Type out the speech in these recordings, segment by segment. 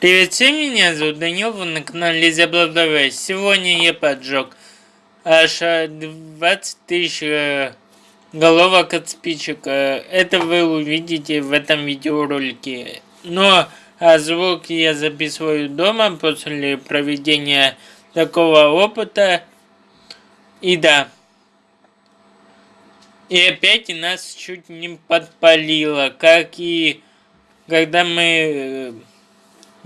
Привет всем, меня зовут Данил, вы на канале Заблабдавай. Сегодня я поджег аж 20 тысяч э, головок от спичек. Э, это вы увидите в этом видеоролике. Но а звук я записываю дома после проведения такого опыта. И да. И опять нас чуть не подпалило, как и когда мы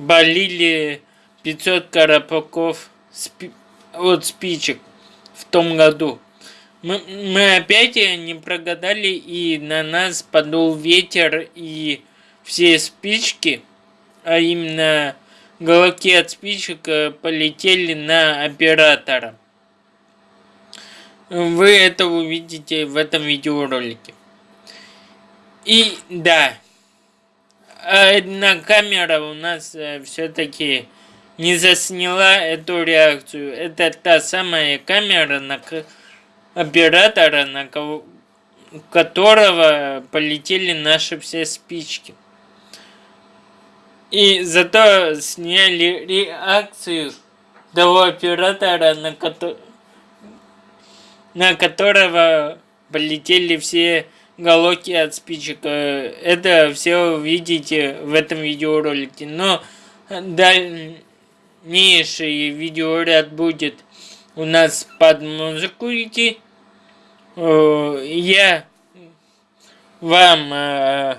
болили 500 коробков от спичек в том году. Мы, мы опять не прогадали, и на нас подул ветер, и все спички, а именно головки от спичек, э, полетели на оператора. Вы это увидите в этом видеоролике. И да, одна камера у нас э, все-таки не засняла эту реакцию. Это та самая камера на оператора, на которого полетели наши все спички. И зато сняли реакцию того оператора, на, ко на которого полетели все головки от спичек. Э, это все увидите в этом видеоролике. Но дальнейший видеоряд будет у нас под музыку идти. Э, я вам э,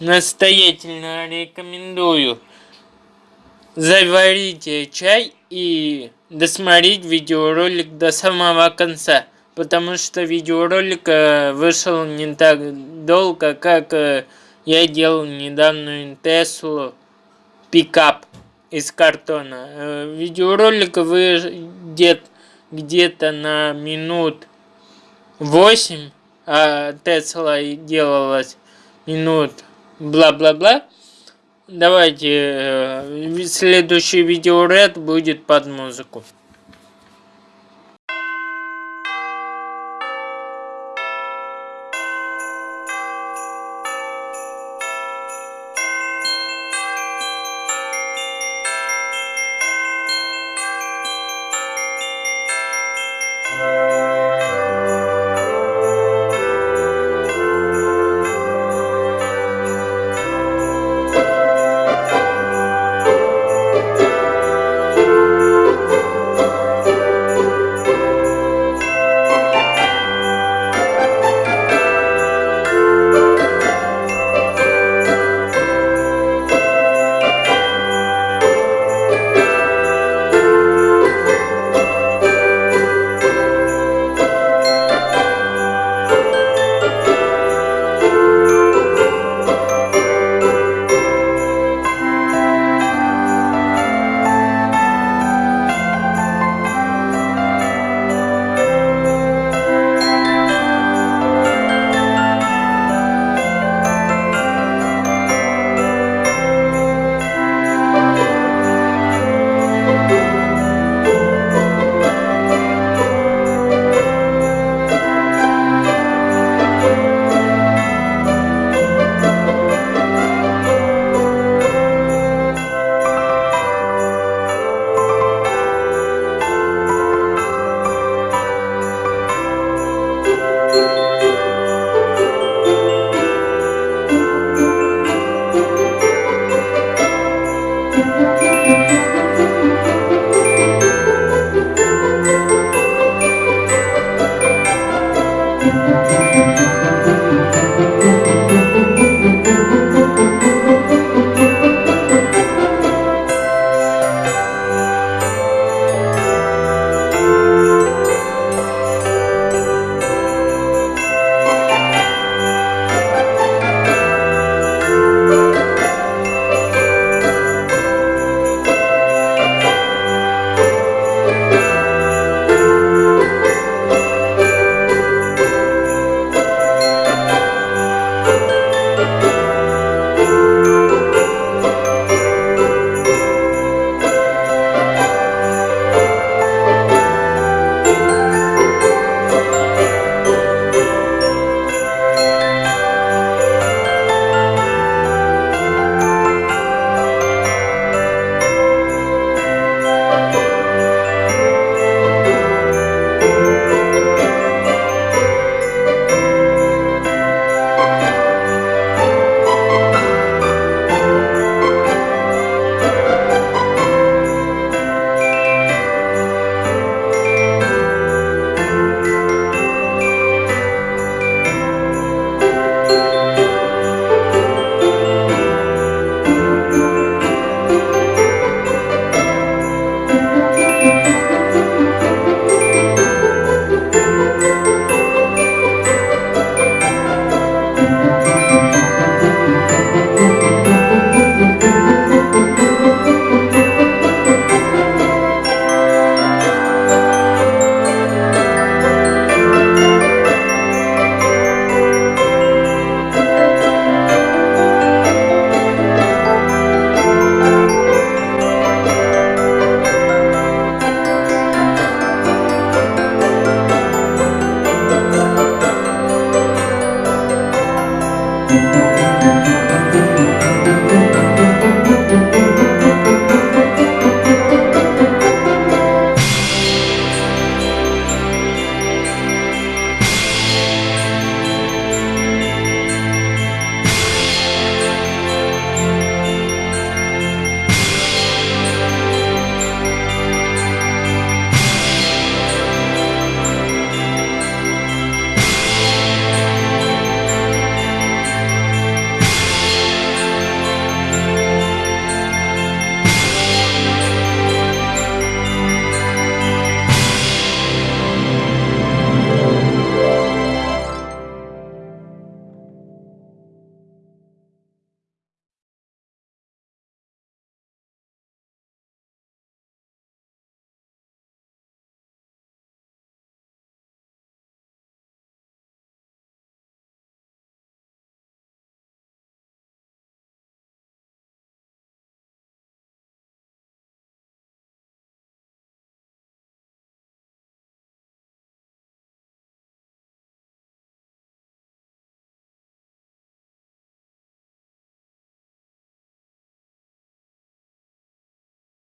настоятельно рекомендую заварить чай и досмотреть видеоролик до самого конца потому что видеоролик э, вышел не так долго, как э, я делал недавно Теслу пикап из картона. Э, видеоролик выйдет где-то на минут 8, а Тесла делалась минут бла-бла-бла. Давайте, следующий видеоряд будет под музыку.